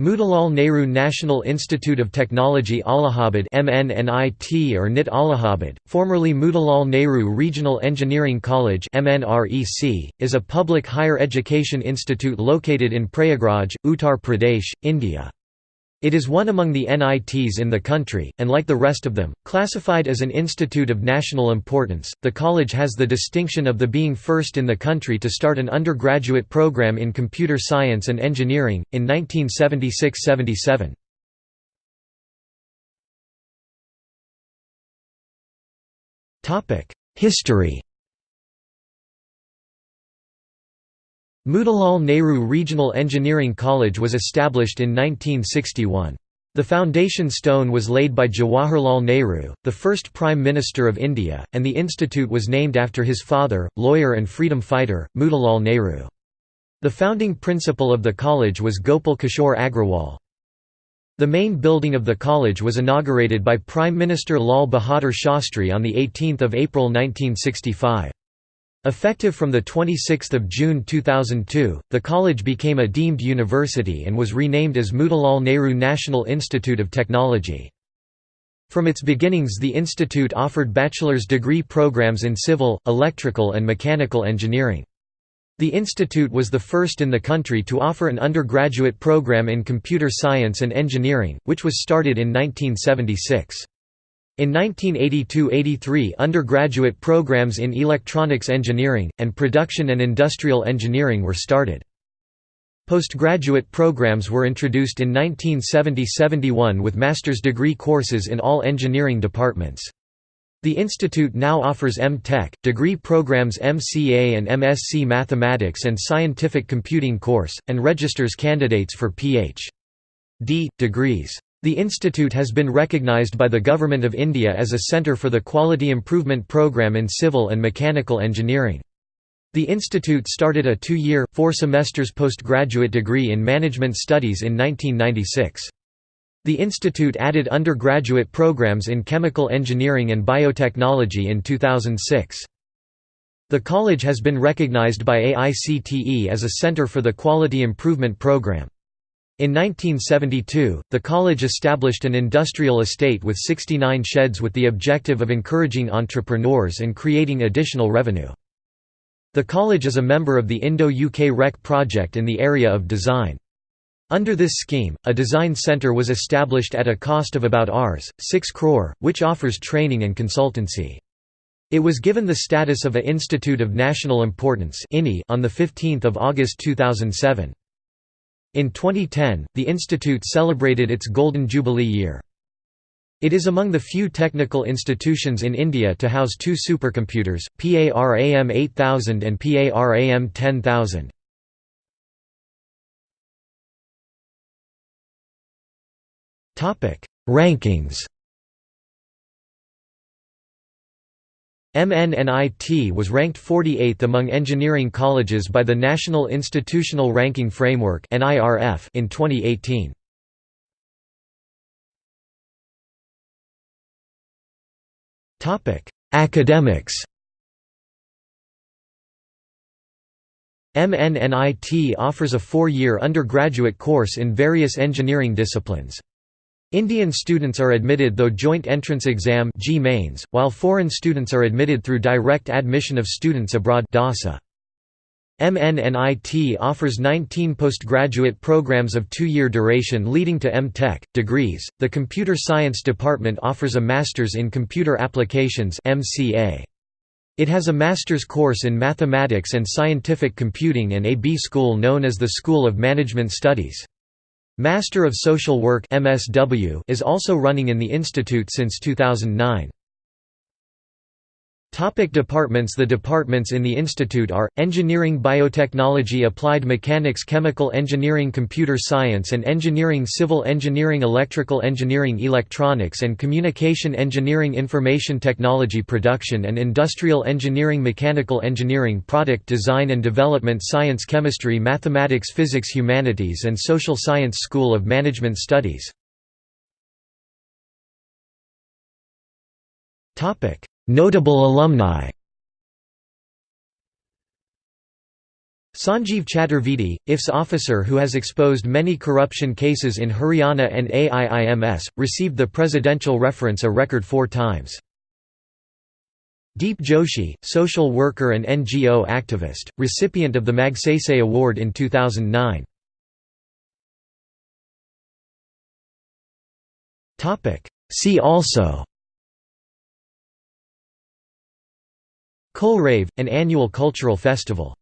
Motilal Nehru National Institute of Technology Allahabad MNNIT or NIT Allahabad, formerly Motilal Nehru Regional Engineering College MNREC, is a public higher education institute located in Prayagraj, Uttar Pradesh, India. It is one among the NITs in the country, and like the rest of them, classified as an institute of national importance. The college has the distinction of the being first in the country to start an undergraduate program in computer science and engineering, in 1976–77. History Motilal Nehru Regional Engineering College was established in 1961. The foundation stone was laid by Jawaharlal Nehru, the first Prime Minister of India, and the institute was named after his father, lawyer and freedom fighter, Motilal Nehru. The founding principal of the college was Gopal Kishore Agrawal. The main building of the college was inaugurated by Prime Minister Lal Bahadur Shastri on 18 April 1965. Effective from 26 June 2002, the college became a deemed university and was renamed as Motilal Nehru National Institute of Technology. From its beginnings the institute offered bachelor's degree programs in civil, electrical and mechanical engineering. The institute was the first in the country to offer an undergraduate program in computer science and engineering, which was started in 1976. In 1982–83 undergraduate programs in electronics engineering, and production and industrial engineering were started. Postgraduate programs were introduced in 1970–71 with master's degree courses in all engineering departments. The institute now offers M.Tech, degree programs MCA and MSc Mathematics and Scientific Computing course, and registers candidates for Ph.D. degrees. The institute has been recognized by the Government of India as a centre for the Quality Improvement Programme in Civil and Mechanical Engineering. The institute started a two-year, four semesters postgraduate degree in Management Studies in 1996. The institute added undergraduate programs in chemical engineering and biotechnology in 2006. The college has been recognized by AICTE as a center for the Quality Improvement Program. In 1972, the college established an industrial estate with 69 sheds with the objective of encouraging entrepreneurs and creating additional revenue. The college is a member of the Indo-UK REC project in the area of design. Under this scheme, a design centre was established at a cost of about Rs. 6 crore, which offers training and consultancy. It was given the status of a Institute of National Importance on 15 August 2007. In 2010, the institute celebrated its Golden Jubilee year. It is among the few technical institutions in India to house two supercomputers, PARAM 8000 and PARAM 10000. Rankings MNNIT was ranked 48th among engineering colleges by the National Institutional Ranking Framework in 2018. Academics MNNIT offers a four-year undergraduate course in various engineering disciplines. Indian students are admitted through Joint Entrance Exam JEE mains, while foreign students are admitted through Direct Admission of Students Abroad DASA. MNNIT offers 19 postgraduate programs of two-year duration leading to M.Tech degrees. The Computer Science Department offers a Masters in Computer Applications (MCA). It has a master's course in Mathematics and Scientific Computing and a B school known as the School of Management Studies. Master of Social Work is also running in the institute since 2009. Topic departments. The departments in the institute are, Engineering Biotechnology Applied Mechanics Chemical Engineering Computer Science and Engineering Civil Engineering Electrical Engineering Electronics and Communication Engineering Information Technology Production and Industrial Engineering Mechanical Engineering Product Design and Development Science Chemistry Mathematics Physics Humanities and Social Science School of Management Studies Notable alumni Sanjeev Chaturvedi, IFS officer who has exposed many corruption cases in Haryana and AIIMS, received the presidential reference a record four times. Deep Joshi, social worker and NGO activist, recipient of the Magsaysay Award in 2009. See also Culrav, an annual cultural festival